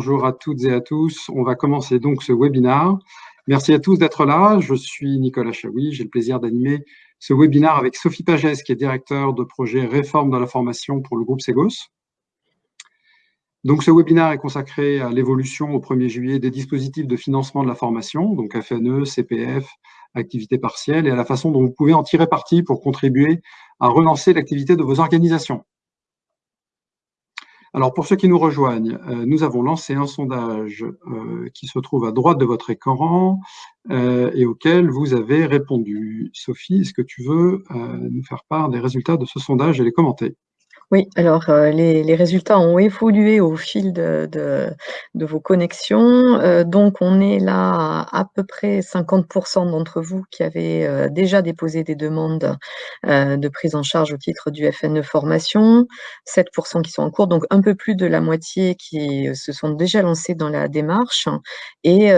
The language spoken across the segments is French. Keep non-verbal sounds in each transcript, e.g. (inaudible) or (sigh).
Bonjour à toutes et à tous. On va commencer donc ce webinaire. Merci à tous d'être là. Je suis Nicolas Chaoui. J'ai le plaisir d'animer ce webinaire avec Sophie Pagès, qui est directeur de projet Réforme de la formation pour le groupe Segos. Donc, ce webinaire est consacré à l'évolution au 1er juillet des dispositifs de financement de la formation, donc FNE, CPF, activité partielle, et à la façon dont vous pouvez en tirer parti pour contribuer à relancer l'activité de vos organisations. Alors, pour ceux qui nous rejoignent, euh, nous avons lancé un sondage euh, qui se trouve à droite de votre écran euh, et auquel vous avez répondu. Sophie, est-ce que tu veux nous faire part des résultats de ce sondage et les commenter? Oui, alors euh, les, résultats ont évolué au fil de, vos connexions. Euh, donc, on est là à, peu près 50% d'entre vous qui avez euh, déjà déposé des demandes de prise en charge au titre du FNE formation, 7% qui sont en cours, donc un peu plus de la moitié qui se sont déjà lancés dans la démarche et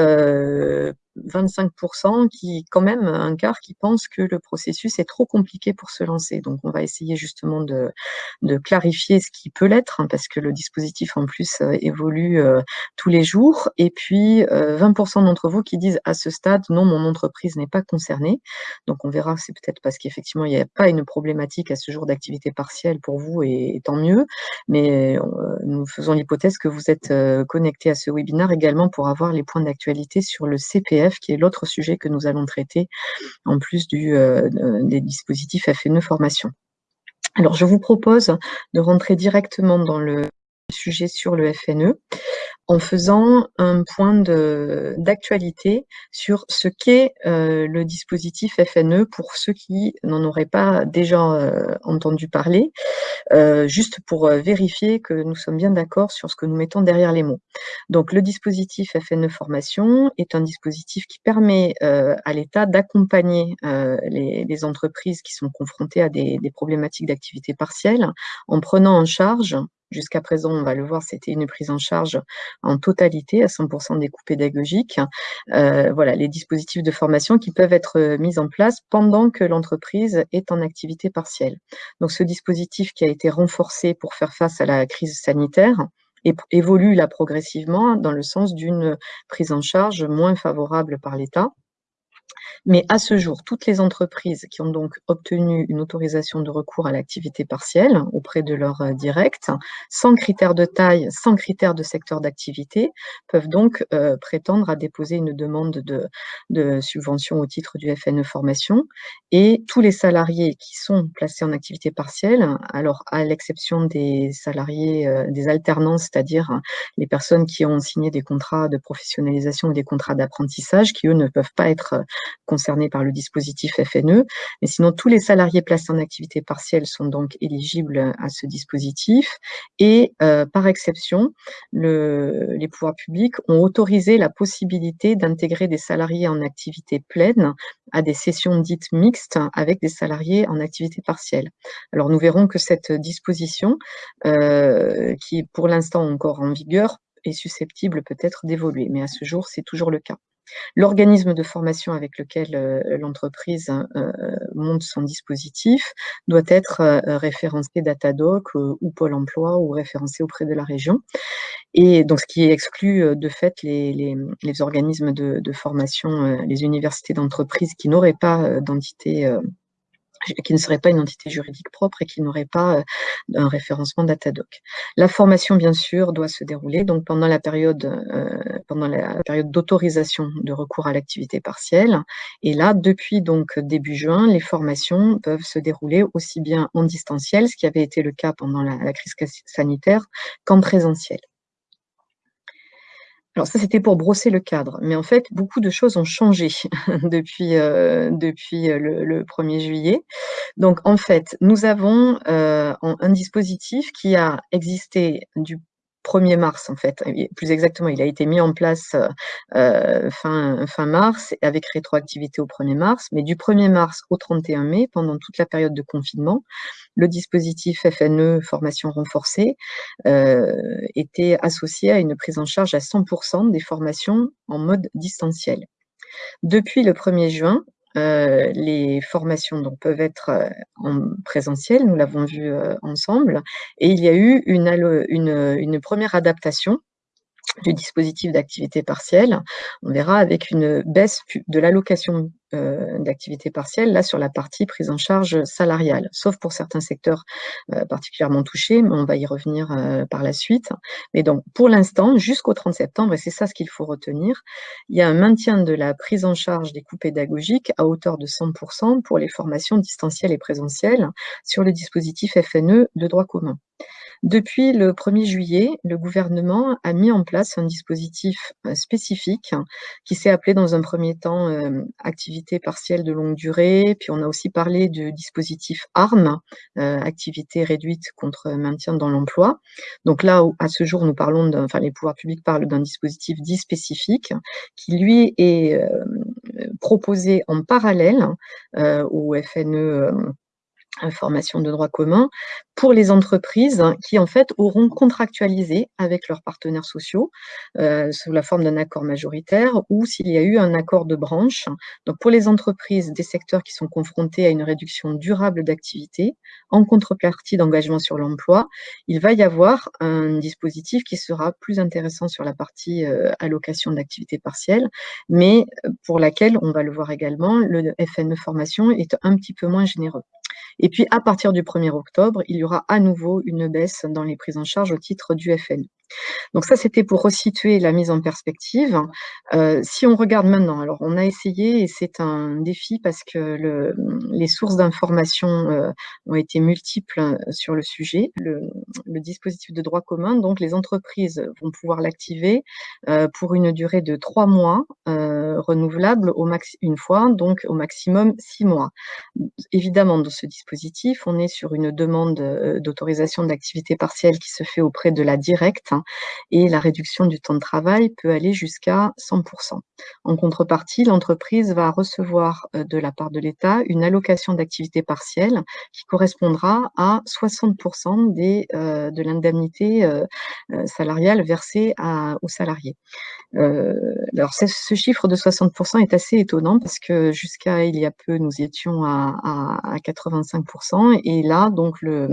25% qui, quand même, un quart qui pense que le processus est trop compliqué pour se lancer. Donc, on va essayer justement de, clarifier ce qui peut l'être, hein, parce que le dispositif, en plus, euh, évolue euh, tous les jours. Et puis, 20% euh, d'entre vous qui disent à ce stade, non, mon entreprise n'est pas concernée. Donc, on verra, c'est peut-être parce qu'effectivement, il n'y a pas une problématique à ce jour d'activité partielle pour vous, et, tant mieux. Mais nous faisons l'hypothèse que vous êtes connecté à ce webinaire également pour avoir les points d'actualité sur le CPF qui est l'autre sujet que nous allons traiter en plus du, euh, des dispositifs FNE formation. Alors, je vous propose de rentrer directement dans le sujet sur le FNE en faisant un point d'actualité sur ce qu'est euh, le dispositif FNE pour ceux qui n'en auraient pas déjà euh, entendu parler, euh, juste pour vérifier que nous sommes bien d'accord sur ce que nous mettons derrière les mots. Donc le dispositif FNE Formation est un dispositif qui permet à l'État d'accompagner les, entreprises qui sont confrontées à des problématiques d'activité partielle en prenant en charge Jusqu'à présent, on va le voir, c'était une prise en charge en totalité, à 100% des coûts pédagogiques. Euh, voilà, les dispositifs de formation qui peuvent être euh, mis en place pendant que l'entreprise est en activité partielle. Donc, ce dispositif qui a été renforcé pour faire face à la crise sanitaire, évolue là progressivement dans le sens d'une prise en charge moins favorable par l'État. Mais à ce jour, toutes les entreprises qui ont donc obtenu une autorisation de recours à l'activité partielle auprès de leur euh, direct, sans critère de taille, sans critère de secteur d'activité, peuvent donc euh, prétendre à déposer une demande de, subvention au titre du FNE formation. Et tous les salariés qui sont placés en activité partielle, alors à l'exception des salariés, euh, des alternances, c'est-à-dire les personnes qui ont signé des contrats de professionnalisation ou des contrats d'apprentissage, qui eux ne peuvent pas être concernés par le dispositif FNE. Mais sinon, tous les salariés placés en activité partielle sont donc éligibles à ce dispositif. Et euh, par exception, les pouvoirs publics ont autorisé la possibilité d'intégrer des salariés en activité pleine à des sessions dites mixtes avec des salariés en activité partielle. Alors nous verrons que cette disposition, euh, qui est pour l'instant encore en vigueur, est susceptible peut-être d'évoluer, mais à ce jour, c'est toujours le cas. L'organisme de formation avec lequel euh, l'entreprise euh, monte son dispositif doit être euh, référencé Datadoc ou Pôle emploi ou référencé auprès de la région. Et donc, ce qui exclut de fait les, organismes de, de formation, les universités d'entreprise qui n'auraient pas d'entité qui ne serait pas une entité juridique propre et qui n'aurait pas euh, un référencement Datadoc. La formation, bien sûr, doit se dérouler donc pendant la période, euh, pendant la période d'autorisation de recours à l'activité partielle. Et là, depuis donc début juin, les formations peuvent se dérouler aussi bien en distanciel, ce qui avait été le cas pendant la crise sanitaire, qu'en présentiel. Alors ça, c'était pour brosser le cadre. Mais en fait, beaucoup de choses ont changé (laughs) depuis, euh, depuis euh, le, 1er juillet. Donc en fait, nous avons euh, un dispositif qui a existé du 1er mars, en fait. Plus exactement, il a été mis en place euh, fin, fin mars, avec rétroactivité au 1er mars. Mais du 1er mars au 31 mai, pendant toute la période de confinement, le dispositif FNE, formation renforcée, euh, était associé à une prise en charge à 100% des formations en mode distanciel. Depuis le 1er juin, euh, les formations donc, peuvent être euh, en présentiel, nous l'avons vu euh, ensemble, et il y a eu une, une, une première adaptation du dispositif d'activité partielle, on verra avec une baisse de l'allocation euh, d'activité partielle, là sur la partie prise en charge salariale, sauf pour certains secteurs euh, particulièrement touchés, mais on va y revenir euh, par la suite. Mais donc, pour l'instant, jusqu'au 30 septembre, et c'est ça ce qu'il faut retenir, il y a un maintien de la prise en charge des coûts pédagogiques à hauteur de 100% pour les formations distancielles et présentielles sur le dispositif FNE de droit commun. Depuis le 1er juillet, le gouvernement a mis en place un dispositif euh, spécifique qui s'est appelé dans un premier temps euh, activité partielle de longue durée, puis on a aussi parlé du dispositif ARM, euh, activité réduite contre maintien dans l'emploi. Donc là, à ce jour, nous parlons, enfin les pouvoirs publics parlent d'un dispositif dit spécifique qui lui est proposé en parallèle au FNE information de droit commun pour les entreprises qui en fait auront contractualisé avec leurs partenaires sociaux euh, sous la forme d'un accord majoritaire ou s'il y a eu un accord de branche. Donc pour les entreprises des secteurs qui sont confrontés à une réduction durable d'activité en contrepartie d'engagement sur l'emploi, il va y avoir un dispositif qui sera plus intéressant sur la partie euh, allocation d'activité partielle, mais pour laquelle, on va le voir également, le FNE formation est un petit peu moins généreux. Et puis, à partir du 1er octobre, il y aura à nouveau une baisse dans les prises en charge au titre du FN. Donc ça, c'était pour resituer la mise en perspective. Euh, si on regarde maintenant, alors on a essayé, et c'est un défi parce que le, les sources d'information euh, ont été multiples euh, sur le sujet. Le, dispositif de droit commun, donc les entreprises vont pouvoir l'activer pour une durée de trois mois, renouvelable au max une fois, donc au maximum six mois. Évidemment, dans ce dispositif, on est sur une demande d'autorisation d'activité partielle qui se fait auprès de la directe et la réduction du temps de travail peut aller jusqu'à 100%. En contrepartie, l'entreprise va recevoir euh, de la part de l'État une allocation d'activité partielle qui correspondra à 60% des, euh, de l'indemnité euh, salariale versée aux salariés. alors ce chiffre de 60% est assez étonnant parce que jusqu'à il y a peu, nous étions à, à 85% et là, donc le,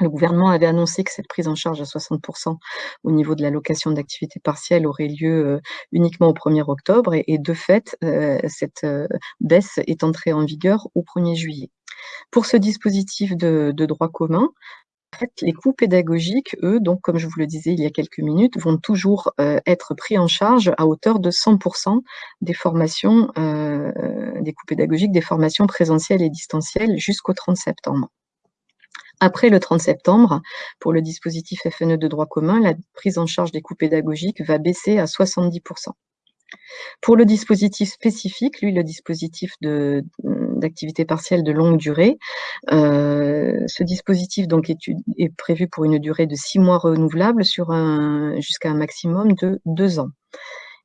le gouvernement avait annoncé que cette prise en charge à 60% au niveau de l'allocation d'activité partielle aurait lieu euh, uniquement au 1er octobre et, de fait, euh, cette euh, baisse est entrée en vigueur au 1er juillet. Pour ce dispositif de, droit commun, les coûts pédagogiques, eux, donc comme je vous le disais il y a quelques minutes, vont toujours être pris en charge à hauteur de 100% des formations, des coûts pédagogiques, des formations présentielles et distancielles jusqu'au 30 septembre. Après le 30 septembre, pour le dispositif FNE de droit commun, la prise en charge des coûts pédagogiques va baisser à 70%. Pour le dispositif spécifique, lui, le dispositif d'activité partielle de longue durée, euh, ce dispositif donc est, est, prévu pour une durée de six mois renouvelable sur jusqu'à un maximum de deux ans.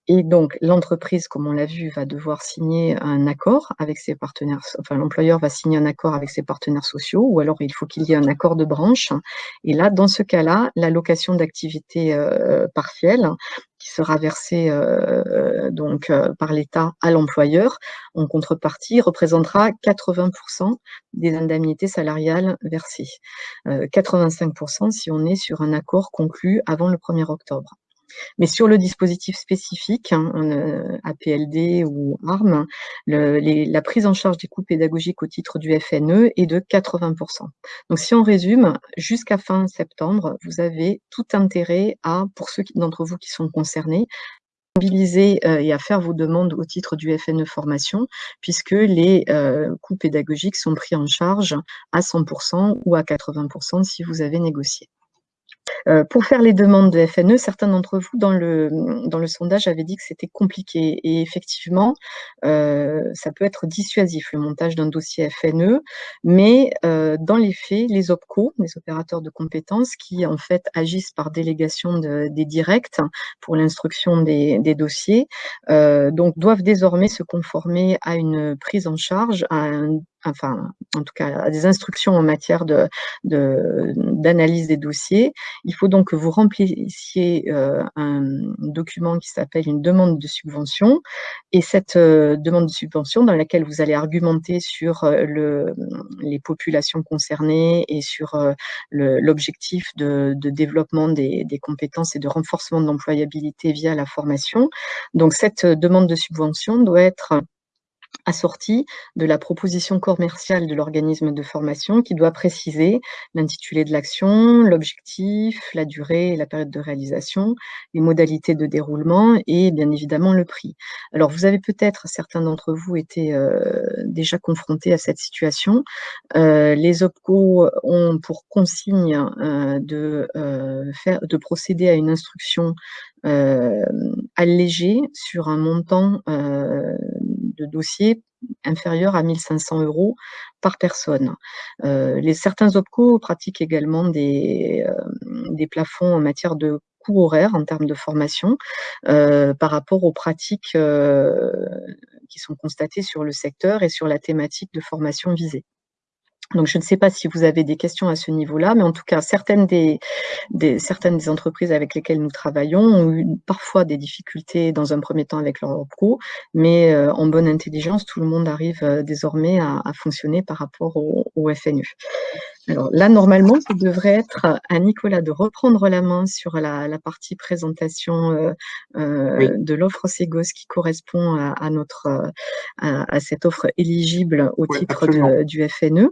Et donc, l'entreprise, comme on l'a vu, va devoir signer un accord avec ses partenaires, enfin, l'employeur va signer un accord avec ses partenaires sociaux, ou alors il faut qu'il y ait un accord de branche. Et là, dans ce cas-là, l'allocation d'activité euh, partielle, qui sera versée euh, donc euh, par l'État à l'employeur, en contrepartie, représentera 80% des indemnités salariales versées. 85% si on est sur un accord conclu avant le 1er octobre. Mais sur le dispositif spécifique, hein, euh, APLD ou ARM, la prise en charge des coûts pédagogiques au titre du FNE est de 80%. Donc si on résume, jusqu'à fin septembre, vous avez tout intérêt à, pour ceux d'entre vous qui sont concernés, mobiliser euh, et à faire vos demandes au titre du FNE formation, puisque les euh, coûts pédagogiques sont pris en charge à 100% ou à 80% si vous avez négocié. Euh, pour faire les demandes de FNE, certains d'entre vous dans le, dans le sondage avaient dit que c'était compliqué. Et effectivement, euh, ça peut être dissuasif, le montage d'un dossier FNE, mais euh, dans les faits, les OPCO, les opérateurs de compétences, qui en fait agissent par délégation des directs pour l'instruction des, des, dossiers, donc doivent désormais se conformer à une prise en charge, à un enfin, en tout cas, des instructions en matière de d'analyse des dossiers. Il faut donc que vous remplissiez un document qui s'appelle une demande de subvention et cette demande de subvention dans laquelle vous allez argumenter sur le, les populations concernées et sur l'objectif de, développement des, des compétences et de renforcement de l'employabilité via la formation. Donc cette demande de subvention doit être assortie de la proposition commerciale de l'organisme de formation qui doit préciser l'intitulé de l'action, l'objectif, la durée et la période de réalisation, les modalités de déroulement et bien évidemment le prix. Alors vous avez peut-être, certains d'entre vous, été euh, déjà confrontés à cette situation. Euh, les OPCO ont pour consigne euh, de, faire, de procéder à une instruction allégée sur un montant de dossiers inférieur à 1500 euros par personne. Euh, les, certains OPCO pratiquent également des, euh, des plafonds en matière de coûts horaires en termes de formation euh, par rapport aux pratiques qui sont constatées sur le secteur et sur la thématique de formation visée. Donc, je ne sais pas si vous avez des questions à ce niveau-là, mais en tout cas, certaines des, certaines des entreprises avec lesquelles nous travaillons ont eu parfois des difficultés dans un premier temps avec leur pro, mais euh, en bonne intelligence, tout le monde arrive euh, désormais à, fonctionner par rapport au, FNU. Alors là, normalement, ça devrait être à Nicolas de reprendre la main sur la, partie présentation euh, de l'offre Segos qui correspond à, notre à, cette offre éligible au titre du FNE.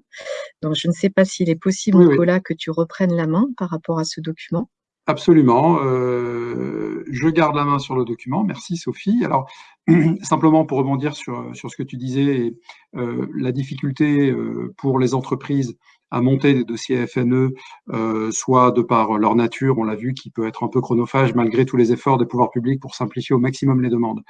Donc, je ne sais pas s'il est possible, Nicolas, que tu reprennes la main par rapport à ce document. Absolument. Euh, je garde la main sur le document. Merci, Sophie. Alors, (clears throat) simplement pour rebondir sur, sur ce que tu disais, euh, la difficulté euh, pour les entreprises à monter des dossiers FNE, soit de par leur nature, on l'a vu, qui peut être un peu chronophage malgré tous les efforts des pouvoirs publics pour simplifier au maximum les demandes.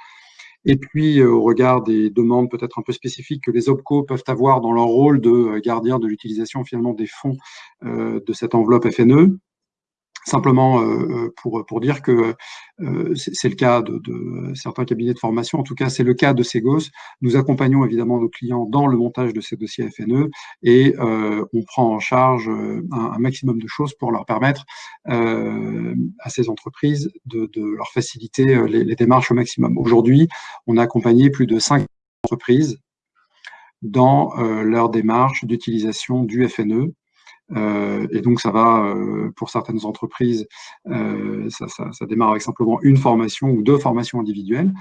Et puis, euh, au regard des demandes peut-être un peu spécifiques que les OPCO peuvent avoir dans leur rôle de euh, gardien de l'utilisation finalement des fonds euh, de cette enveloppe FNE, Simplement pour, pour dire que c'est le cas de, certains cabinets de formation, en tout cas c'est le cas de Segos. Nous accompagnons évidemment nos clients dans le montage de ces dossiers FNE et on prend en charge un, maximum de choses pour leur permettre à ces entreprises de, leur faciliter les, les, démarches au maximum. Aujourd'hui, on a accompagné plus de 5 entreprises dans leur démarche d'utilisation du FNE euh, et donc, ça va, euh, pour certaines entreprises, euh, ça, démarre avec simplement une formation ou deux formations individuelles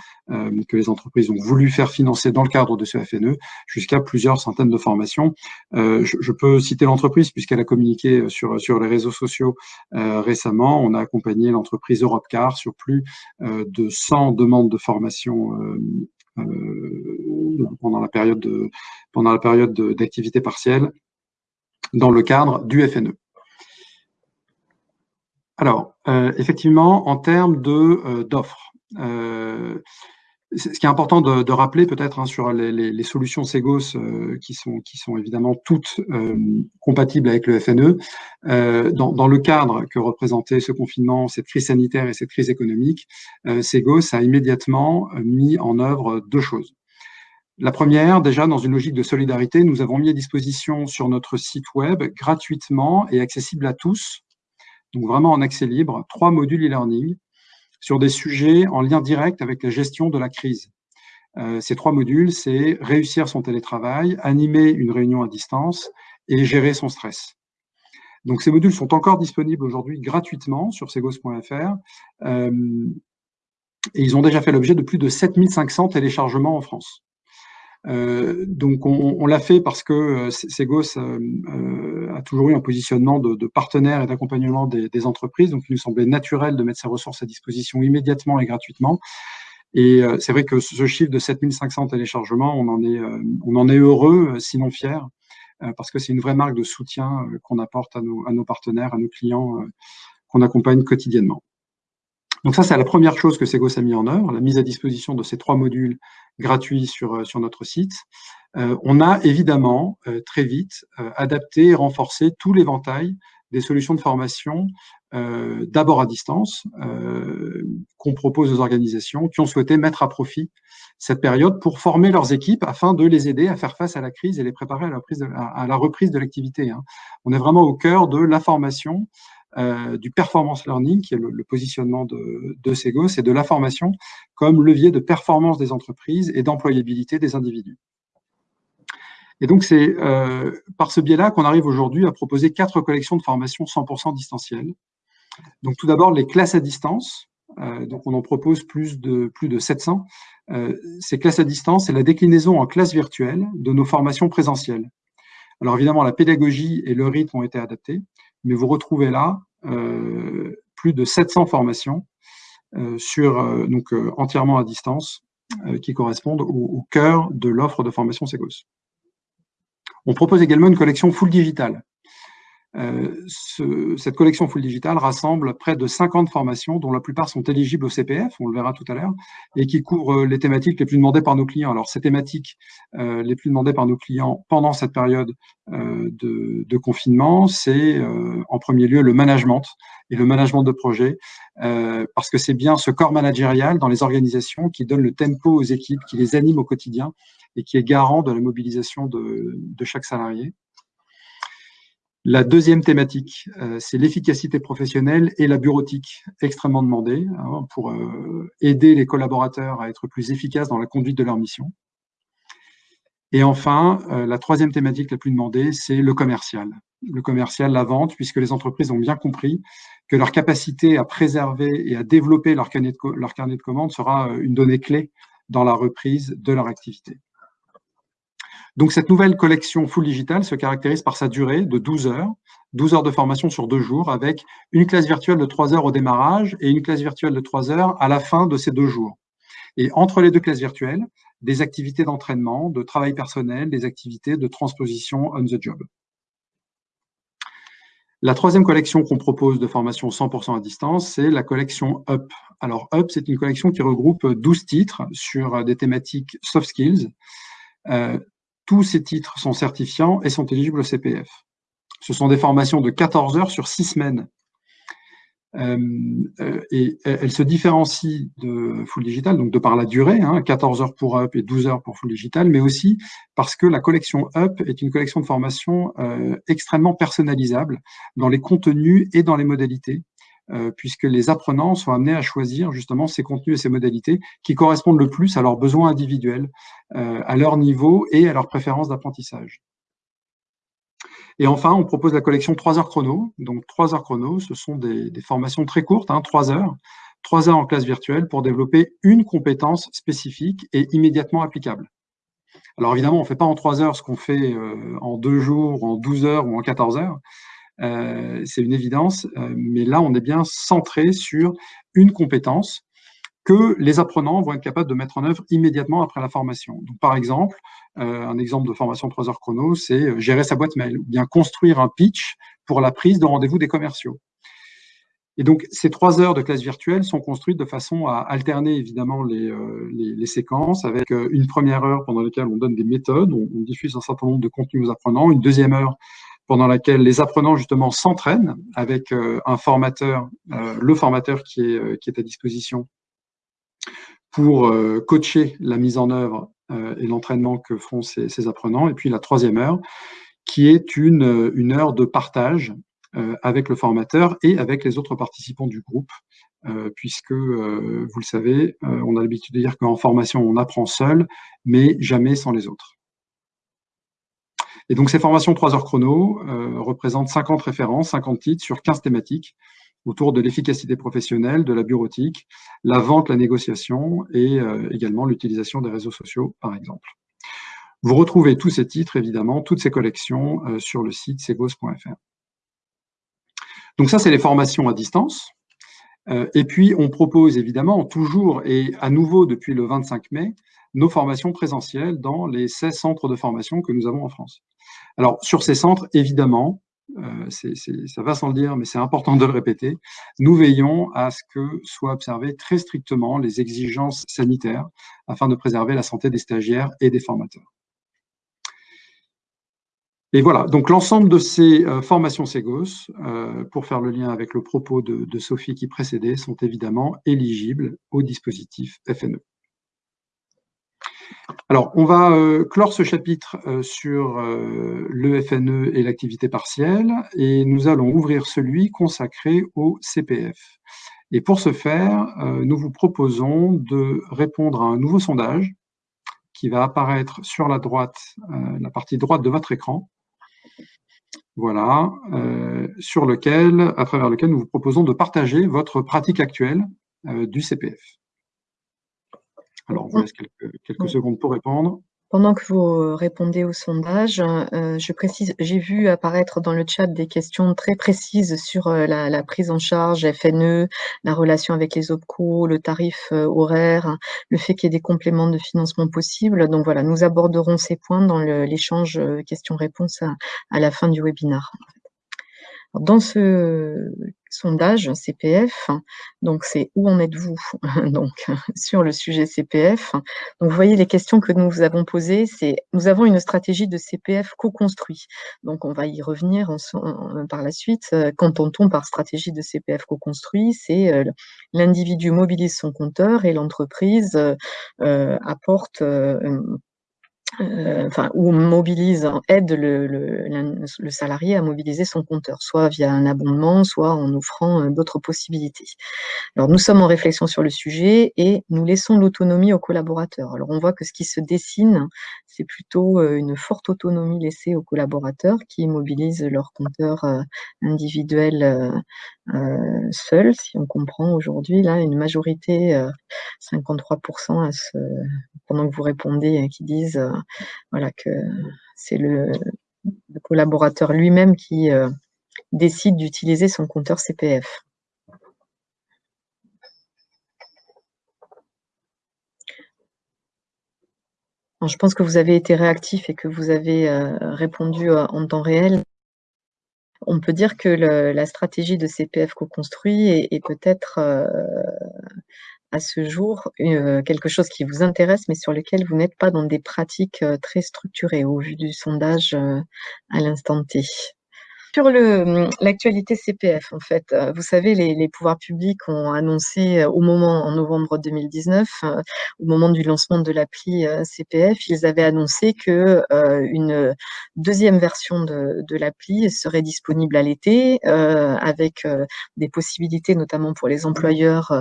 que les entreprises ont voulu faire financer dans le cadre de ce FNE, jusqu'à plusieurs centaines de formations. Je, peux citer l'entreprise puisqu'elle a communiqué sur, sur les réseaux sociaux récemment. On a accompagné l'entreprise Europcar sur plus de 100 demandes de formation pendant la période d'activité partielle dans le cadre du FNE. Alors, euh, effectivement, en termes euh, d'offres, euh, ce qui est important de, rappeler peut-être hein, sur les, solutions Segos qui, sont, qui sont évidemment toutes compatibles avec le FNE, dans, dans, le cadre que représentait ce confinement, cette crise sanitaire et cette crise économique, Segos a immédiatement mis en œuvre deux choses. La première, déjà dans une logique de solidarité, nous avons mis à disposition sur notre site web gratuitement et accessible à tous, donc vraiment en accès libre, trois modules e-learning sur des sujets en lien direct avec la gestion de la crise. Euh, ces trois modules, c'est réussir son télétravail, animer une réunion à distance et gérer son stress. Donc ces modules sont encore disponibles aujourd'hui gratuitement sur segos.fr euh, et ils ont déjà fait l'objet de plus de 7500 téléchargements en France. Euh, donc on, l'a fait parce que euh, Segos euh, a toujours eu un positionnement de, de partenaire et d'accompagnement des, entreprises, donc il nous semblait naturel de mettre ces ressources à disposition immédiatement et gratuitement. Et c'est vrai que ce chiffre de 7500 téléchargements, on en est, on en est heureux, sinon fier, parce que c'est une vraie marque de soutien qu'on apporte à nos partenaires, à nos clients qu'on accompagne quotidiennement. Donc ça, c'est la première chose que Segos a mis en œuvre, la mise à disposition de ces trois modules gratuits sur, euh, sur notre site. Euh, on a évidemment euh, très vite adapté et renforcé tout l'éventail des solutions de formation d'abord à distance, qu'on propose aux organisations qui ont souhaité mettre à profit cette période pour former leurs équipes afin de les aider à faire face à la crise et les préparer à la, reprise de, à, la reprise de l'activité. Hein. On est vraiment au cœur de la formation, euh, du performance learning, qui est le, positionnement de, Segos, et de la formation comme levier de performance des entreprises et d'employabilité des individus. Et donc, c'est euh, par ce biais-là qu'on arrive aujourd'hui à proposer quatre collections de formation 100% distancielles. Donc, tout d'abord, les classes à distance. Euh, donc, on en propose plus de, plus de 700 euh, ces classes à distance, c'est la déclinaison en classe virtuelle de nos formations présentielles. Alors évidemment, la pédagogie et le rythme ont été adaptés, mais vous retrouvez là euh, plus de 700 formations euh, sur, donc, entièrement à distance qui correspondent au, cœur de l'offre de formation Segos. On propose également une collection full digital. Euh, cette collection full digital rassemble près de 50 formations, dont la plupart sont éligibles au CPF, on le verra tout à l'heure, et qui couvrent les thématiques les plus demandées par nos clients. Alors, ces thématiques euh, les plus demandées par nos clients pendant cette période euh, de, de, confinement, c'est en premier lieu le management et le management de projet, parce que c'est bien ce corps managérial dans les organisations qui donne le tempo aux équipes, qui les anime au quotidien et qui est garant de la mobilisation de, de chaque salarié. La deuxième thématique, euh, c'est l'efficacité professionnelle et la bureautique, extrêmement demandée hein, pour euh, aider les collaborateurs à être plus efficaces dans la conduite de leur mission. Et enfin, euh, la troisième thématique la plus demandée, c'est le commercial. Le commercial, la vente, puisque les entreprises ont bien compris que leur capacité à préserver et à développer leur carnet de, leur carnet de commandes sera une donnée clé dans la reprise de leur activité. Donc cette nouvelle collection full digital se caractérise par sa durée de 12 heures, 12 heures de formation sur deux jours, avec une classe virtuelle de 3 heures au démarrage et une classe virtuelle de 3 heures à la fin de ces deux jours. Et entre les deux classes virtuelles, des activités d'entraînement, de travail personnel, des activités de transposition on the job. La troisième collection qu'on propose de formation 100% à distance, c'est la collection UP. Alors UP, c'est une collection qui regroupe 12 titres sur des thématiques soft skills, euh, tous ces titres sont certifiants et sont éligibles au CPF. Ce sont des formations de 14 heures sur 6 semaines. Euh, euh, et elles se différencient de Full Digital, donc de par la durée, 14 hein, heures pour Up et 12 heures pour Full Digital, mais aussi parce que la collection Up est une collection de formation euh, extrêmement personnalisable dans les contenus et dans les modalités. Euh, puisque les apprenants sont amenés à choisir justement ces contenus et ces modalités qui correspondent le plus à leurs besoins individuels, euh, à leur niveau et à leurs préférences d'apprentissage. Et enfin, on propose la collection 3 heures chrono. Donc 3 heures chrono, ce sont des, formations très courtes, hein, 3 heures, 3 heures en classe virtuelle pour développer une compétence spécifique et immédiatement applicable. Alors évidemment, on ne fait pas en 3 heures ce qu'on fait euh, en 2 jours, en 12 heures ou en 14 heures. Euh, c'est une évidence, euh, mais là, on est bien centré sur une compétence que les apprenants vont être capables de mettre en œuvre immédiatement après la formation. Par exemple, euh, un exemple de formation 3 heures chrono, c'est gérer sa boîte mail, ou bien construire un pitch pour la prise de rendez-vous des commerciaux. Et donc, ces trois heures de classe virtuelle sont construites de façon à alterner évidemment les, les, séquences avec une première heure pendant laquelle on donne des méthodes, on, on, diffuse un certain nombre de contenus aux apprenants, une deuxième heure pendant laquelle les apprenants justement s'entraînent avec euh, un formateur, euh, le formateur qui est, euh, qui est à disposition pour coacher la mise en œuvre et l'entraînement que font ces, apprenants. Et puis la troisième heure, qui est une, une heure de partage avec le formateur et avec les autres participants du groupe, puisque, vous le savez, on a l'habitude de dire qu'en formation, on apprend seul, mais jamais sans les autres. Et donc, ces formations 3 heures chrono euh, représentent 50 références, 50 titres sur 15 thématiques autour de l'efficacité professionnelle, de la bureautique, la vente, la négociation et euh, également l'utilisation des réseaux sociaux, par exemple. Vous retrouvez tous ces titres, évidemment, toutes ces collections euh, sur le site segos.fr. Donc ça, c'est les formations à distance. et puis, on propose évidemment toujours et à nouveau depuis le 25 mai, nos formations présentielles dans les 16 centres de formation que nous avons en France. Alors, sur ces centres, évidemment, euh, ça va sans le dire, mais c'est important de le répéter, nous veillons à ce que soient observées très strictement les exigences sanitaires afin de préserver la santé des stagiaires et des formateurs. Et voilà, donc l'ensemble de ces formations Ségos, pour faire le lien avec le propos de Sophie qui précédait, sont évidemment éligibles au dispositif FNE. Alors, on va euh, clore ce chapitre euh, sur euh, le FNE et l'activité partielle et nous allons ouvrir celui consacré au CPF. Et pour ce faire, nous vous proposons de répondre à un nouveau sondage qui va apparaître sur la droite, la partie droite de votre écran. Voilà, sur lequel, à travers lequel nous vous proposons de partager votre pratique actuelle du CPF. Alors, on vous laisse quelques, secondes pour répondre. Pendant que vous euh, répondez au sondage, euh, je précise, j'ai vu apparaître dans le chat des questions très précises sur euh, la, prise en charge FNE, la relation avec les OPCO, le tarif horaire, le fait qu'il y ait des compléments de financement possibles. Donc voilà, nous aborderons ces points dans l'échange questions-réponses à, la fin du webinaire. Dans ce sondage CPF, donc c'est où en êtes-vous (laughs) donc sur le sujet CPF. Donc vous voyez les questions que nous vous avons posées, c'est nous avons une stratégie de CPF co-construit. Donc on va y revenir par la suite. Qu'entend-on par stratégie de CPF co-construit C'est euh, l'individu mobilise son compteur et l'entreprise euh, apporte euh, euh, enfin, ou mobilise, aide le, le, le, salarié à mobiliser son compteur, soit via un abondement, soit en offrant euh, d'autres possibilités. Alors, nous sommes en réflexion sur le sujet et nous laissons l'autonomie aux collaborateurs. Alors, on voit que ce qui se dessine, c'est plutôt euh, une forte autonomie laissée aux collaborateurs qui mobilisent leur compteur individuel seul, si on comprend aujourd'hui, là, une majorité, 53% à ce, pendant que vous répondez, qui disent voilà, que c'est le, collaborateur lui-même qui euh, décide d'utiliser son compteur CPF. je pense que vous avez été réactif et que vous avez euh, répondu euh, en temps réel. On peut dire que la stratégie de CPF co-construit est, peut-être à ce jour euh, quelque chose qui vous intéresse, mais sur lequel vous n'êtes pas dans des pratiques euh, très structurées au vu du sondage euh, à l'instant T. Sur hum, l'actualité CPF, en fait, euh, vous savez, les, pouvoirs publics ont annoncé euh, au moment, en novembre 2019, euh, au moment du lancement de l'appli CPF, ils avaient annoncé que une deuxième version de, l'appli serait disponible à l'été, avec des possibilités, notamment pour les employeurs,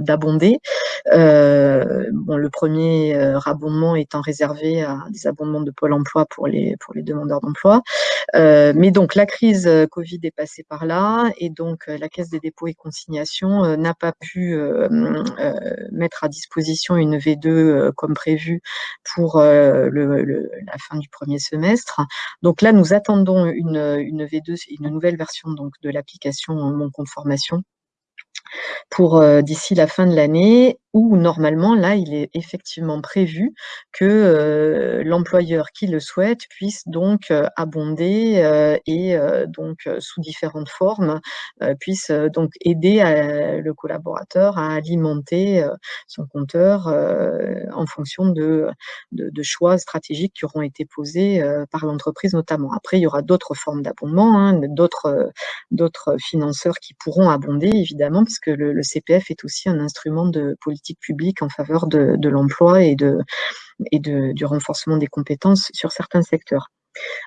d'abonder. bon, le premier abondement étant réservé à des abondements de Pôle emploi pour les, pour les demandeurs d'emploi. mais donc, la crise euh, Covid est passée par là et donc la Caisse des dépôts et consignations n'a pas pu mettre à disposition une V2 comme prévu pour la fin du premier semestre. Donc là, nous attendons une, une V2, une nouvelle version donc de l'application Mon compte formation pour d'ici la fin de l'année, où normalement, là, il est effectivement prévu que euh, l'employeur qui le souhaite puisse donc euh, abonder et donc sous différentes formes puisse donc aider le collaborateur à alimenter son compteur en fonction de, de, choix stratégiques qui auront été posés par l'entreprise notamment. Après, il y aura d'autres formes d'abondement, hein, d'autres financeurs qui pourront abonder évidemment, puisque le, le, CPF est aussi un instrument de politique publique en faveur de, l'emploi et, de, et de, du renforcement des compétences sur certains secteurs.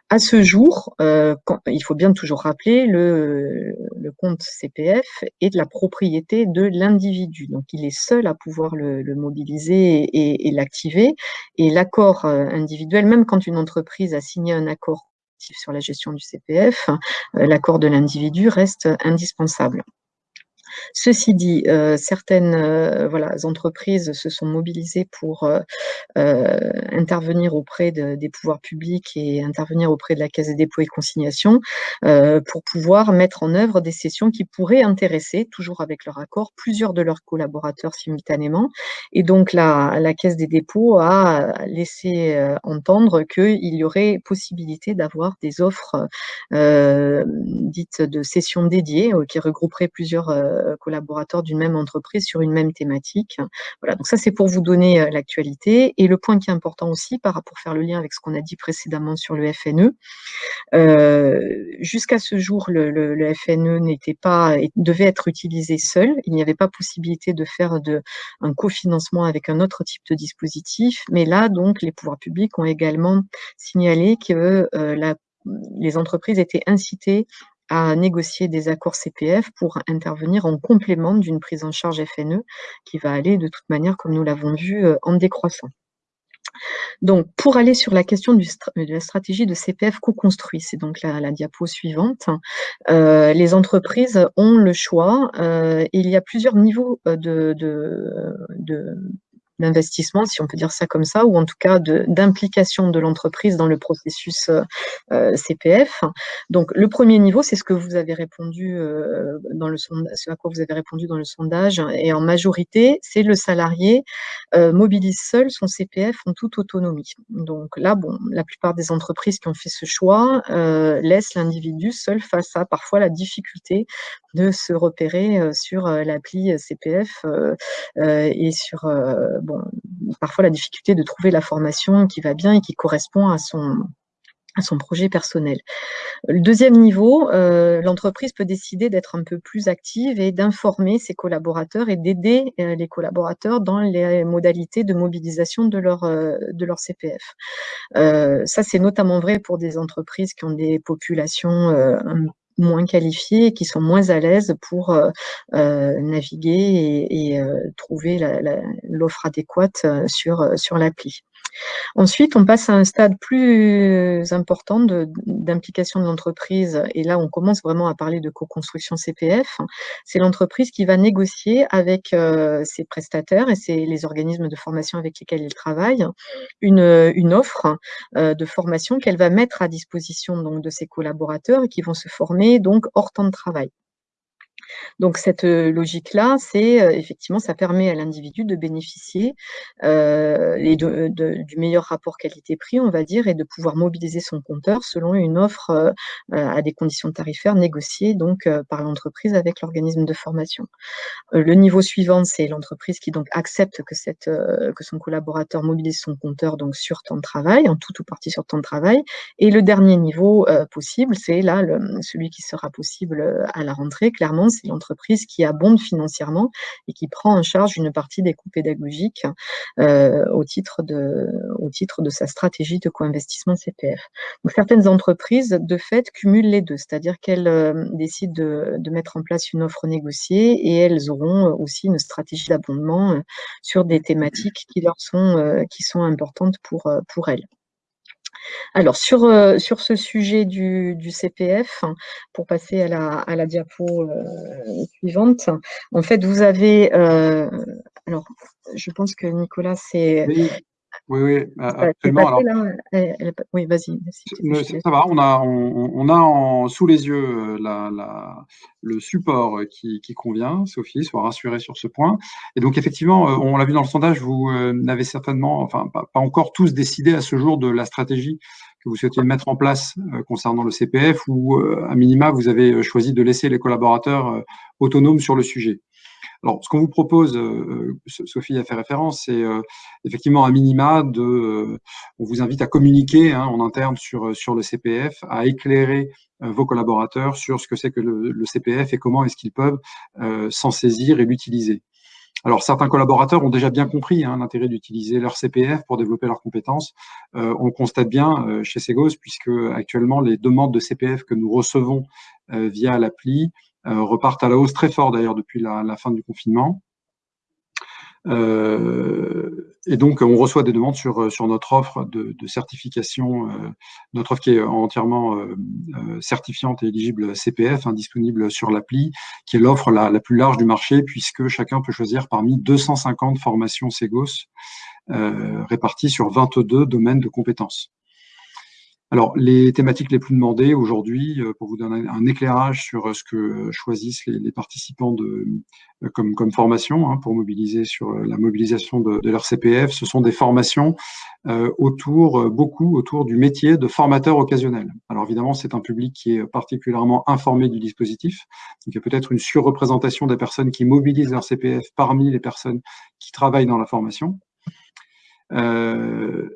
À ce jour, euh, il faut bien toujours rappeler, le, le, compte CPF est de la propriété de l'individu. Donc, il est seul à pouvoir le, le mobiliser et, et l'activer. Et l'accord euh, individuel, même quand une entreprise a signé un accord sur la gestion du CPF, euh, l'accord de l'individu reste indispensable. Ceci dit, euh, certaines euh, voilà, entreprises se sont mobilisées pour euh, intervenir auprès des pouvoirs publics et intervenir auprès de la Caisse des dépôts et consignations pour pouvoir mettre en œuvre des sessions qui pourraient intéresser, toujours avec leur accord, plusieurs de leurs collaborateurs simultanément. Et donc, la, la Caisse des dépôts a laissé entendre qu'il y aurait possibilité d'avoir des offres dites de sessions dédiées qui regrouperaient plusieurs collaborateurs d'une même entreprise sur une même thématique. Voilà, donc ça c'est pour vous donner l'actualité. Et le point qui est important aussi, par, pour faire le lien avec ce qu'on a dit précédemment sur le FNE, jusqu'à ce jour, le, FNE n'était pas, devait être utilisé seul. Il n'y avait pas possibilité de faire de, un cofinancement avec un autre type de dispositif. Mais là, donc, les pouvoirs publics ont également signalé que les entreprises étaient incitées à négocier des accords CPF pour intervenir en complément d'une prise en charge FNE qui va aller de toute manière, comme nous l'avons vu, euh, en décroissant. Donc, pour aller sur la question de la stratégie de CPF co-construit, c'est donc la, diapo suivante, euh, les entreprises ont le choix. Euh, il y a plusieurs niveaux de, de d'investissement, si on peut dire ça comme ça, ou en tout cas d'implication de, l'entreprise dans le processus euh, euh, CPF. Donc, le premier niveau, c'est ce que vous avez répondu euh, dans le sondage, ce à quoi vous avez répondu dans le sondage, et en majorité, c'est le salarié mobilise seul son CPF en toute autonomie. Donc là, bon, la plupart des entreprises qui ont fait ce choix laissent l'individu seul face à parfois la difficulté de se repérer sur l'appli CPF et sur parfois la difficulté de trouver la formation qui va bien et qui correspond à son, projet personnel. Le deuxième niveau, euh, l'entreprise peut décider d'être un peu plus active et d'informer ses collaborateurs et d'aider euh, les collaborateurs dans les modalités de mobilisation de leur, euh, de leur CPF. ça, c'est notamment vrai pour des entreprises qui ont des populations moins qualifiés et qui sont moins à l'aise pour euh, euh, naviguer et, euh, trouver l'offre adéquate sur, sur l'appli. Ensuite, on passe à un stade plus important d'implication de, l'entreprise, et là, on commence vraiment à parler de co-construction CPF. C'est l'entreprise qui va négocier avec euh, ses prestataires et les organismes de formation avec lesquels il travaille une, une offre euh, de formation qu'elle va mettre à disposition donc, de ses collaborateurs et qui vont se former donc hors temps de travail. Donc cette logique-là, c'est effectivement, ça permet à l'individu de bénéficier du meilleur rapport qualité-prix, on va dire, et de pouvoir mobiliser son compteur selon une offre à des conditions tarifaires négociées donc par l'entreprise avec l'organisme de formation. le niveau suivant, c'est l'entreprise qui donc accepte que, son collaborateur mobilise son compteur donc sur temps de travail, en tout ou partie sur temps de travail. Et le dernier niveau possible, c'est là celui qui sera possible à la rentrée, clairement, c'est l'entreprise qui abonde financièrement et qui prend en charge une partie des coûts pédagogiques euh, au, titre de, sa stratégie de co-investissement CPF. Certaines entreprises, de fait, cumulent les deux, c'est-à-dire qu'elles euh, décident de, mettre en place une offre négociée et elles auront aussi une stratégie d'abondement euh, sur des thématiques qui sont, importantes pour elles. Alors, sur, euh, sur ce sujet du, CPF, pour passer à la, diapo euh, suivante, en fait, vous avez... Euh, alors, je pense que Nicolas, c'est... oui, absolument. oui, vas-y. Ça va, on a, on, a en, sous les yeux euh, la, le support qui, convient, Sophie, soit rassurée sur ce point. Et donc, effectivement, euh, on l'a vu dans le sondage, vous euh, n'avez certainement, enfin, pas, encore tous décidé à ce jour de la stratégie que vous souhaitiez mettre en place concernant le CPF ou, à minima, vous avez choisi de laisser les collaborateurs autonomes sur le sujet. Alors, ce qu'on vous propose, euh, euh, Sophie a fait référence, c'est euh, effectivement un minima de. on vous invite à communiquer hein, en interne sur, sur le CPF, à éclairer vos collaborateurs sur ce que c'est que le, CPF et comment est-ce qu'ils peuvent s'en saisir et l'utiliser. Alors, certains collaborateurs ont déjà bien compris hein, l'intérêt d'utiliser leur CPF pour développer leurs compétences. on constate bien chez Segos, puisque actuellement, les demandes de CPF que nous recevons via l'appli repartent à la hausse très fort d'ailleurs depuis la, fin du confinement. Euh, et donc, on reçoit des demandes sur, sur notre offre de, certification, euh, notre offre qui est entièrement certifiante et éligible CPF, hein, disponible sur l'appli, qui est l'offre la, la, plus large du marché, puisque chacun peut choisir parmi 250 formations Segos réparties sur 22 domaines de compétences. Alors, les thématiques les plus demandées aujourd'hui, euh, pour vous donner un éclairage sur euh, ce que choisissent les, participants euh, comme, formation hein, pour mobiliser sur la mobilisation de, leur CPF, ce sont des formations autour, beaucoup autour du métier de formateur occasionnel. Alors évidemment, c'est un public qui est particulièrement informé du dispositif. Donc, il y a peut-être une surreprésentation des personnes qui mobilisent leur CPF parmi les personnes qui travaillent dans la formation. Euh,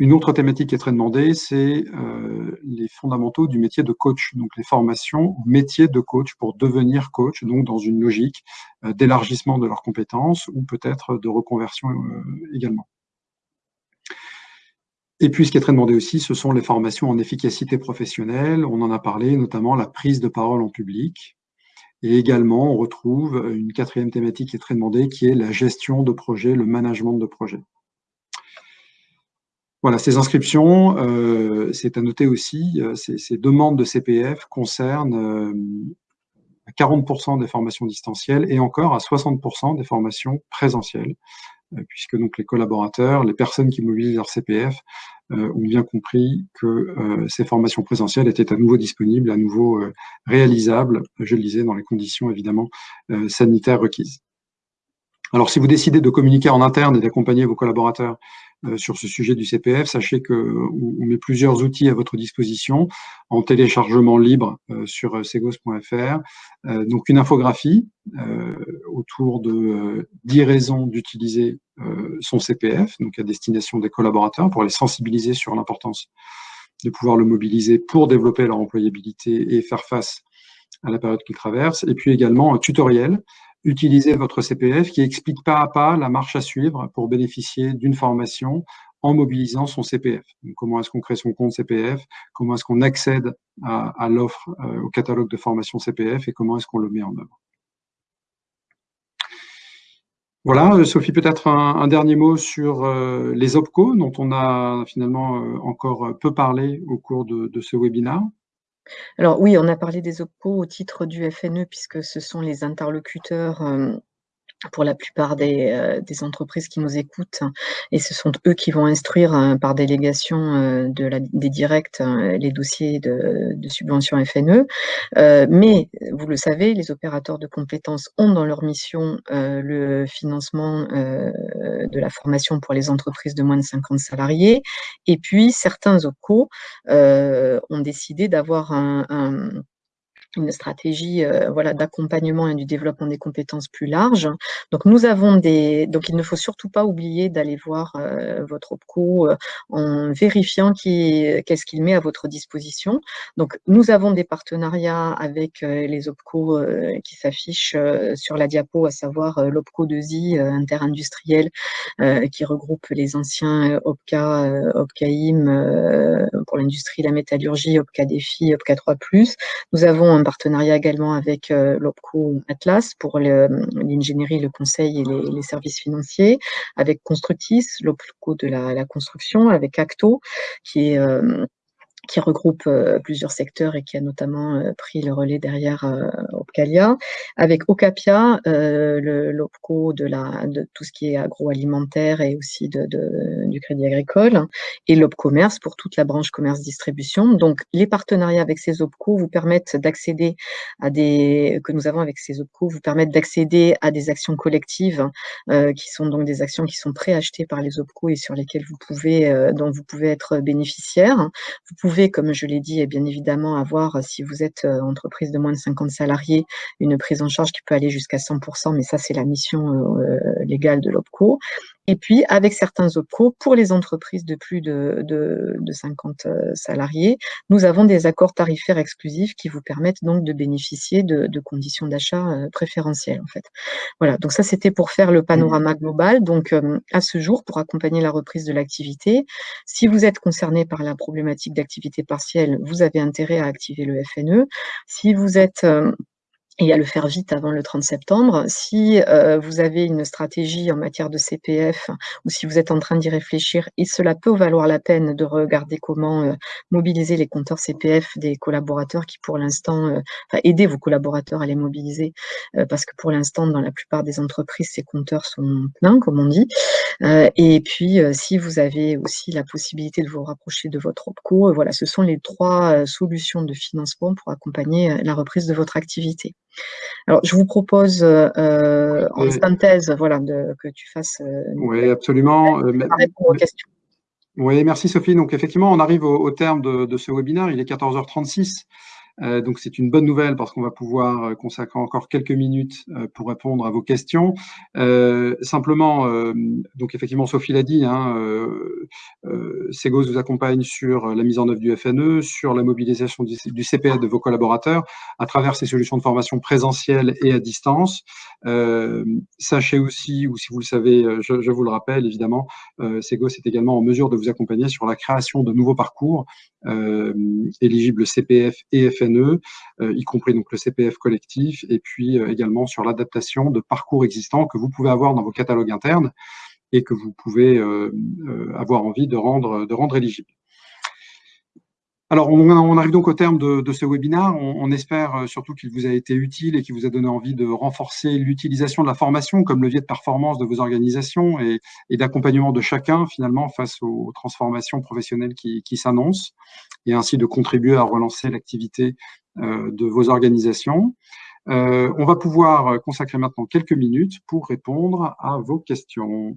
une autre thématique qui est très demandée, c'est euh, les fondamentaux du métier de coach, donc les formations au métier de coach pour devenir coach, donc dans une logique euh, d'élargissement de leurs compétences ou peut-être de reconversion euh, également. Et puis, ce qui est très demandé aussi, ce sont les formations en efficacité professionnelle. On en a parlé, notamment la prise de parole en public. Et également, on retrouve une quatrième thématique qui est très demandée, qui est la gestion de projet, le management de projet. Voilà, ces inscriptions, euh, c'est à noter aussi, euh, ces, demandes de CPF concernent 40% euh, des formations distancielles et encore à 60% des formations présentielles, puisque donc les collaborateurs, les personnes qui mobilisent leur CPF ont bien compris que ces formations présentielles étaient à nouveau disponibles, à nouveau réalisables, je le disais, dans les conditions évidemment sanitaires requises. Alors, si vous décidez de communiquer en interne et d'accompagner vos collaborateurs euh, sur ce sujet du CPF, sachez qu'on met plusieurs outils à votre disposition en téléchargement libre euh, sur euh, segos.fr. donc, une infographie autour de 10 raisons d'utiliser son CPF, donc à destination des collaborateurs, pour les sensibiliser sur l'importance de pouvoir le mobiliser pour développer leur employabilité et faire face à la période qu'ils traversent. Et puis également un tutoriel utiliser votre CPF qui explique pas à pas la marche à suivre pour bénéficier d'une formation en mobilisant son CPF. comment est-ce qu'on crée son compte CPF Comment est-ce qu'on accède à, l'offre, euh, au catalogue de formation CPF et comment est-ce qu'on le met en œuvre? Voilà, euh, Sophie, peut-être un, dernier mot sur euh, les OPCO, dont on a finalement encore peu parlé au cours de, de ce webinaire. Alors oui, on a parlé des OPCO au titre du FNE puisque ce sont les interlocuteurs pour la plupart des, des, entreprises qui nous écoutent et ce sont eux qui vont instruire par délégation de la, des directs les dossiers de, de subvention FNE. mais vous le savez, les opérateurs de compétences ont dans leur mission le financement de la formation pour les entreprises de moins de 50 salariés et puis certains OPCO ont décidé d'avoir un, un une stratégie euh, voilà, d'accompagnement et du développement des compétences plus large. Donc, nous avons des... Donc, il ne faut surtout pas oublier d'aller voir euh, votre OPCO euh, en vérifiant qu'est-ce qu'il met à votre disposition. Donc, nous avons des partenariats avec les OPCO qui s'affichent sur la diapo, à savoir l'OPCO 2I interindustriel qui regroupe les anciens OPCA, OPCAIM pour l'industrie, la métallurgie, OPCA Défi, OPCA 3+. Nous avons un partenariat également avec euh, l'OPCO Atlas pour l'ingénierie, le, conseil et les, services financiers, avec Constructis, l'OPCO de la, construction, avec Acto, qui est euh, qui regroupe euh, plusieurs secteurs et qui a notamment euh, pris le relais derrière euh, Opcalia, avec Ocapia, l'OPCO de, la, de tout ce qui est agroalimentaire et aussi de, du crédit agricole, et l'OPCommerce pour toute la branche commerce-distribution. Donc, les partenariats avec ces OPCO vous permettent d'accéder à des, que nous avons avec ces OPCO, vous permettent d'accéder à des actions collectives qui sont donc des actions qui sont préachetées par les OPCO et sur lesquelles vous pouvez, dont vous pouvez être bénéficiaire. Vous pouvez comme je l'ai dit, bien évidemment avoir, euh, si vous êtes euh, entreprise de moins de 50 salariés, une prise en charge qui peut aller jusqu'à 100%, mais ça, c'est la mission euh, légale de l'OPCO. Et puis, avec certains OPCO, pour les entreprises de plus de, de, de 50 salariés, nous avons des accords tarifaires exclusifs qui vous permettent donc de bénéficier de, de conditions d'achat préférentielles, en fait. Voilà, donc ça, c'était pour faire le panorama global. Donc, à ce jour, pour accompagner la reprise de l'activité, si vous êtes concerné par la problématique d'activité partielle, vous avez intérêt à activer le FNE. Si vous êtes et à le faire vite avant le 30 septembre. Si euh, vous avez une stratégie en matière de CPF ou si vous êtes en train d'y réfléchir, et cela peut valoir la peine de regarder comment euh, mobiliser les compteurs CPF des collaborateurs qui pour l'instant, euh, enfin aider vos collaborateurs à les mobiliser parce que pour l'instant dans la plupart des entreprises ces compteurs sont pleins comme on dit. et puis, si vous avez aussi la possibilité de vous rapprocher de votre OPCO, voilà, ce sont les trois solutions de financement pour accompagner la reprise de votre activité. Alors, je vous propose en synthèse, voilà, de, que tu fasses. oui, absolument. répondre aux questions. Oui, merci Sophie. Donc effectivement, on arrive au, terme de, de, ce webinaire. Il est 14h36. Euh, donc c'est une bonne nouvelle parce qu'on va pouvoir euh, consacrer encore quelques minutes euh, pour répondre à vos questions. simplement, donc effectivement, Sophie l'a dit, hein, Segos vous accompagne sur la mise en œuvre du FNE, sur la mobilisation du, du CPS de vos collaborateurs à travers ces solutions de formation présentielle et à distance. sachez aussi, ou si vous le savez, je, vous le rappelle évidemment, Segos est également en mesure de vous accompagner sur la création de nouveaux parcours éligibles CPF et FNE euh, y compris donc le CPF collectif, et puis euh, également sur l'adaptation de parcours existants que vous pouvez avoir dans vos catalogues internes et que vous pouvez euh, avoir envie de rendre, de rendre éligibles. Alors, on, arrive donc au terme de, ce webinaire. On, espère surtout qu'il vous a été utile et qu'il vous a donné envie de renforcer l'utilisation de la formation comme levier de performance de vos organisations et, d'accompagnement de chacun, finalement, face aux transformations professionnelles qui, qui s'annoncent, et ainsi de contribuer à relancer l'activité euh, de vos organisations. Euh, on va pouvoir consacrer maintenant quelques minutes pour répondre à vos questions.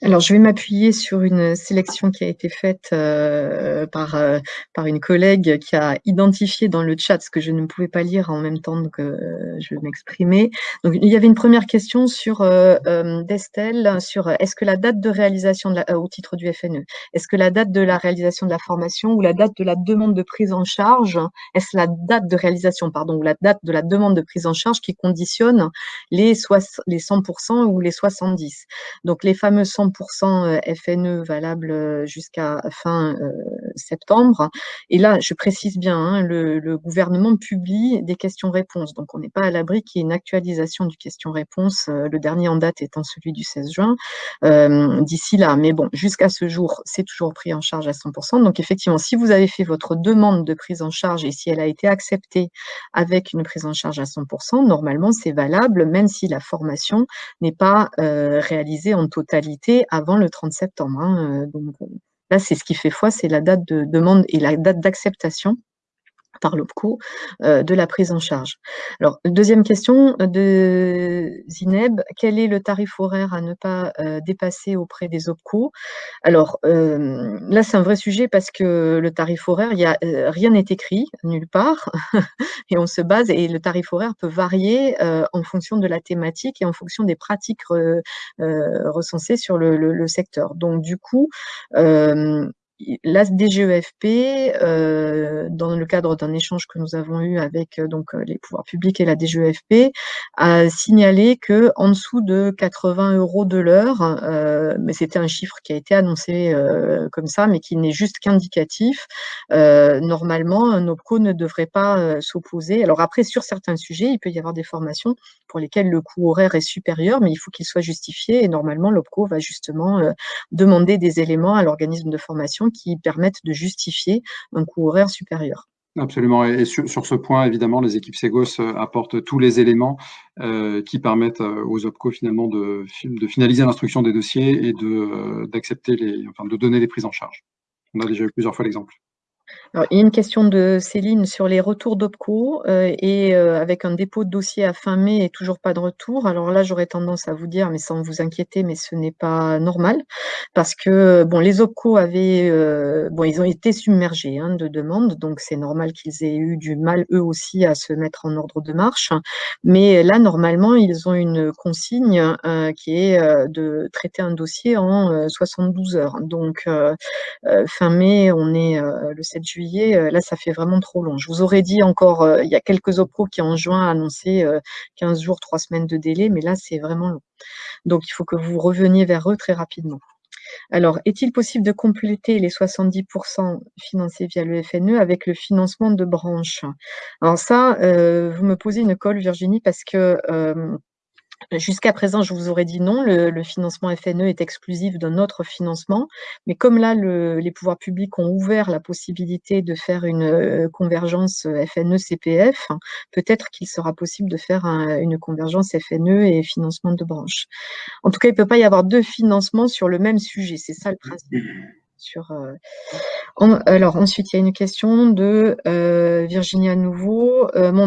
Alors, je vais m'appuyer sur une sélection qui a été faite euh, par, euh, par une collègue qui a identifié dans le chat ce que je ne pouvais pas lire en même temps que euh, je m'exprimais. Donc, il y avait une première question sur d'Estelle, sur est-ce que la date de réalisation de la, au titre du FNE, est-ce que la date de la réalisation de la formation ou la date de la demande de prise en charge, est-ce la date de réalisation, pardon, ou la date de la demande de prise en charge qui conditionne les, les 100% ou les 70 Donc, les fameux 100 100% FNE valable euh, jusqu'à fin euh, septembre. Et là, je précise bien, hein, le, gouvernement publie des questions-réponses. Donc, on n'est pas à l'abri qu'il y ait une actualisation du question-réponse, euh, le dernier en date étant celui du 16 juin, d'ici là. Mais bon, jusqu'à ce jour, c'est toujours pris en charge à 100%. Donc, effectivement, si vous avez fait votre demande de prise en charge et si elle a été acceptée avec une prise en charge à 100%, normalement, c'est valable, même si la formation n'est pas réalisée en totalité avant le 30 septembre. Hein, euh, donc, euh, là, c'est ce qui fait foi, c'est la date de demande et la date d'acceptation par l'OPCO euh, de la prise en charge. Alors, deuxième question de Zineb, quel est le tarif horaire à ne pas euh, dépasser auprès des OPCO Alors, euh, là, c'est un vrai sujet parce que le tarif horaire, rien n'est écrit nulle part (laughs) et on se base, et le tarif horaire peut varier en fonction de la thématique et en fonction des pratiques recensées sur le, le, secteur. Donc, du coup, la DGEFP, euh, dans le cadre d'un échange que nous avons eu avec euh, donc euh, les pouvoirs publics et la DGEFP, a signalé que en dessous de 80 euros de l'heure, mais c'était un chiffre qui a été annoncé comme ça, mais qui n'est juste qu'indicatif, normalement, un OPCO ne devrait pas s'opposer. Alors après, sur certains sujets, il peut y avoir des formations pour lesquelles le coût horaire est supérieur, mais il faut qu'il soit justifié et normalement, l'OPCO va justement demander des éléments à l'organisme de formation qui permettent de justifier un coût horaire supérieur. Absolument. Et sur, ce point, évidemment, les équipes Segos euh, apportent tous les éléments euh, qui permettent euh, aux OPCO finalement de, de finaliser l'instruction des dossiers et d'accepter les, enfin, de donner les prises en charge. On a déjà eu plusieurs fois l'exemple il y a une question de Céline sur les retours d'OPCO euh, et euh, avec un dépôt de dossier à fin mai et toujours pas de retour. Alors là, j'aurais tendance à vous dire, mais sans vous inquiéter, mais ce n'est pas normal parce que bon, les OPCO avaient, euh, bon, ils ont été submergés hein, de demandes, donc c'est normal qu'ils aient eu du mal eux aussi à se mettre en ordre de marche. Mais là, normalement, ils ont une consigne qui est de traiter un dossier en 72 heures. Donc fin mai, on est le 7 juillet, euh, là, ça fait vraiment trop long. Je vous aurais dit encore, euh, il y a quelques OPRO qui en juin annoncé 15 euh, jours, 3 semaines de délai, mais là, c'est vraiment long. Donc, il faut que vous reveniez vers eux très rapidement. Alors, est-il possible de compléter les 70% financés via le FNE avec le financement de branches? Alors ça, vous me posez une colle, Virginie, parce que Jusqu'à présent, je vous aurais dit non, le, financement FNE est exclusif d'un autre financement, mais comme là, les pouvoirs publics ont ouvert la possibilité de faire une euh, convergence FNE-CPF, peut-être qu'il sera possible de faire une convergence FNE et financement de branche. En tout cas, il ne peut pas y avoir deux financements sur le même sujet, c'est ça le principe. Euh, alors ensuite, il y a une question de euh, Virginia Nouveau. Euh, mon,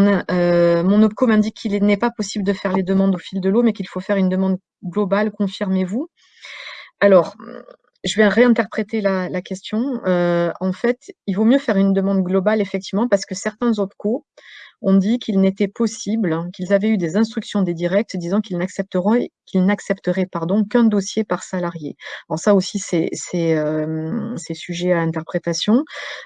mon OPCO m'indique qu'il n'est pas possible de faire les demandes au fil de l'eau, mais qu'il faut faire une demande globale. Confirmez-vous Alors, je vais réinterpréter la, la question. en fait, il vaut mieux faire une demande globale, effectivement, parce que certains OPCO on dit qu'il n'était possible, qu'ils avaient eu des instructions des directs disant qu'ils n'accepteraient qu'ils n'accepteraient qu'un dossier par salarié. Alors ça aussi c'est euh, sujet à interprétation.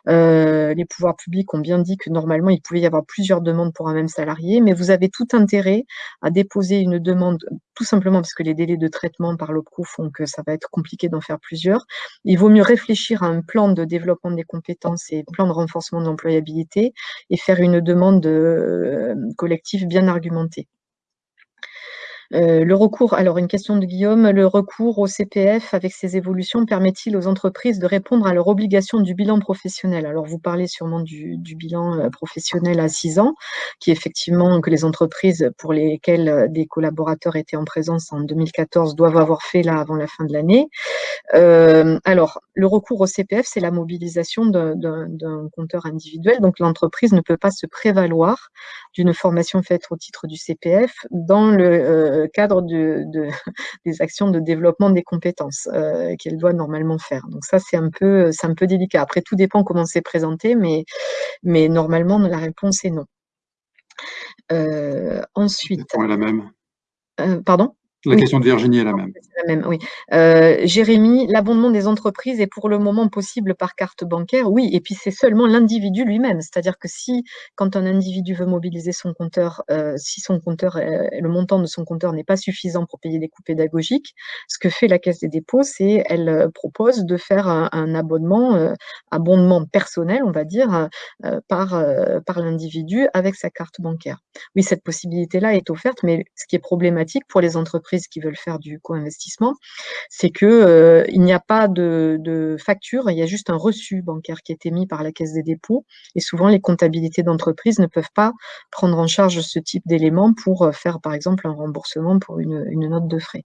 Euh, les pouvoirs publics ont bien dit que normalement il pouvait y avoir plusieurs demandes pour un même salarié, mais vous avez tout intérêt à déposer une demande tout simplement parce que les délais de traitement par l'OPCO font que ça va être compliqué d'en faire plusieurs. Il vaut mieux réfléchir à un plan de développement des compétences et plan de renforcement de l'employabilité et faire une demande de collectif bien argumenté. Euh, le recours, alors une question de Guillaume, le recours au CPF avec ces évolutions permet-il aux entreprises de répondre à leur obligation du bilan professionnel? Alors vous parlez sûrement du, bilan euh, professionnel à 6 ans, qui effectivement que les entreprises pour lesquelles euh, des collaborateurs étaient en présence en 2014 doivent avoir fait là avant la fin de l'année. alors le recours au CPF, c'est la mobilisation d'un compteur individuel, donc l'entreprise ne peut pas se prévaloir d'une formation faite au titre du CPF dans le cadre de, (laughs) des actions de développement des compétences euh, qu'elle doit normalement faire. Donc ça, c'est un, peu, un peu délicat. Après, tout dépend comment c'est présenté, mais, mais normalement, la réponse est non. Euh, ensuite... la même. pardon? La question de Virginie est la même. La même oui. Euh, Jérémy, l'abondement des entreprises est pour le moment possible par carte bancaire. Oui, et puis c'est seulement l'individu lui-même. C'est-à-dire que si, quand un individu veut mobiliser son compteur, euh, si son compteur, le montant de son compteur n'est pas suffisant pour payer des coûts pédagogiques, ce que fait la Caisse des dépôts, c'est elle euh, propose de faire un, abonnement, abondement personnel, on va dire, par, par l'individu avec sa carte bancaire. Oui, cette possibilité-là est offerte, mais ce qui est problématique pour les entreprises qui veulent faire du co-investissement, c'est qu'il euh, n'y a pas de, facture, il y a juste un reçu bancaire qui est émis par la Caisse des dépôts. Et souvent, les comptabilités d'entreprise ne peuvent pas prendre en charge ce type d'éléments pour euh, faire, par exemple, un remboursement pour une, note de frais.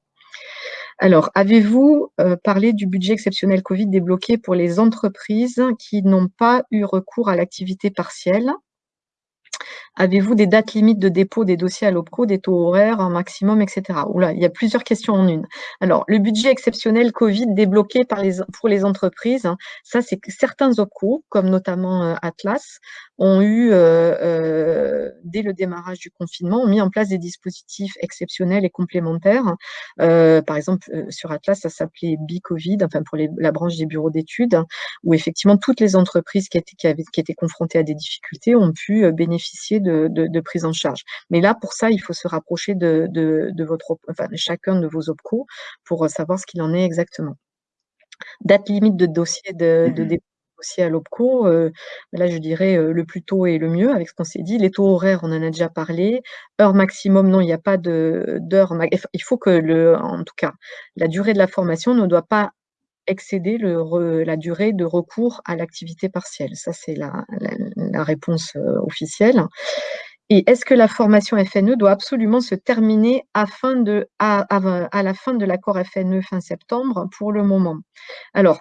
Alors, avez-vous euh, parlé du budget exceptionnel Covid débloqué pour les entreprises qui n'ont pas eu recours à l'activité partielle? Avez-vous des dates limites de dépôt des dossiers à l'OPCO, des taux horaires, un maximum, etc. Oula, il y a plusieurs questions en une. Alors, le budget exceptionnel Covid débloqué pour les entreprises, hein, ça c'est que certains OPCO, comme notamment euh, Atlas, ont eu, euh, euh, dès le démarrage du confinement, ont mis en place des dispositifs exceptionnels et complémentaires. par exemple, sur Atlas, ça s'appelait Bicovid, enfin pour la branche des bureaux d'études, où effectivement toutes les entreprises qui étaient confrontées à des difficultés ont pu bénéficier de, prise en charge. Mais là, pour ça, il faut se rapprocher de, votre, enfin, chacun de vos OPCO pour savoir ce qu'il en est exactement. Date limite de dossier de, de mmh dossier à l'OPCO, euh, là je dirais euh, le plus tôt et le mieux avec ce qu'on s'est dit. Les taux horaires, on en a déjà parlé. Heure maximum, non, il n'y a pas d'heure. Il faut que, le, en tout cas, la durée de la formation ne doit pas excéder la durée de recours à l'activité partielle. Ça, c'est la, réponse euh, officielle. Et est-ce que la formation FNE doit absolument se terminer afin de, à, à la fin de l'accord FNE fin septembre pour le moment? Alors,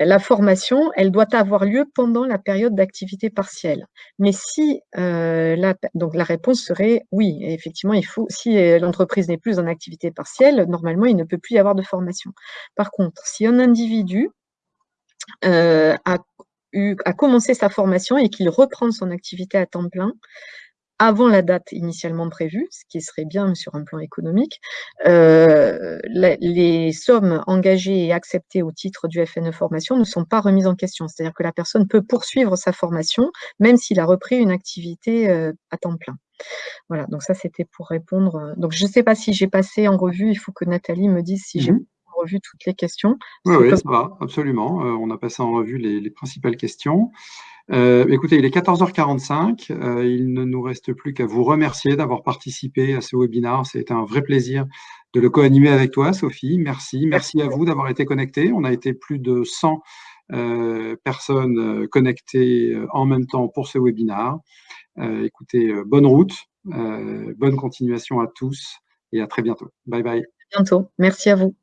la formation, elle doit avoir lieu pendant la période d'activité partielle. Mais si euh, la, donc la réponse serait oui, effectivement, il faut, si euh, l'entreprise n'est plus en activité partielle, normalement, il ne peut plus y avoir de formation. Par contre, si un individu euh, a, commencé sa formation et qu'il reprend son activité à temps plein, avant la date initialement prévue, ce qui serait bien sur un plan économique, euh, les sommes engagées et acceptées au titre du FNE formation ne sont pas remises en question. C'est-à-dire que la personne peut poursuivre sa formation, même s'il a repris une activité euh, à temps plein. Voilà, donc ça c'était pour répondre. Donc je ne sais pas si j'ai passé en revue, il faut que Nathalie me dise si j'ai mmh revu toutes les questions. Oui, oui, ça va, absolument. Euh, on a passé en revue les, les principales questions. Euh, écoutez, il est 14h45. Euh, il ne nous reste plus qu'à vous remercier d'avoir participé à ce webinaire. C'était un vrai plaisir de le co-animer avec toi, Sophie. Merci. Merci à vous d'avoir été connectés. On a été plus de 100 euh, personnes connectées en même temps pour ce webinaire. écoutez, bonne route, bonne continuation à tous et à très bientôt. Bye bye. Bientôt. Merci à vous.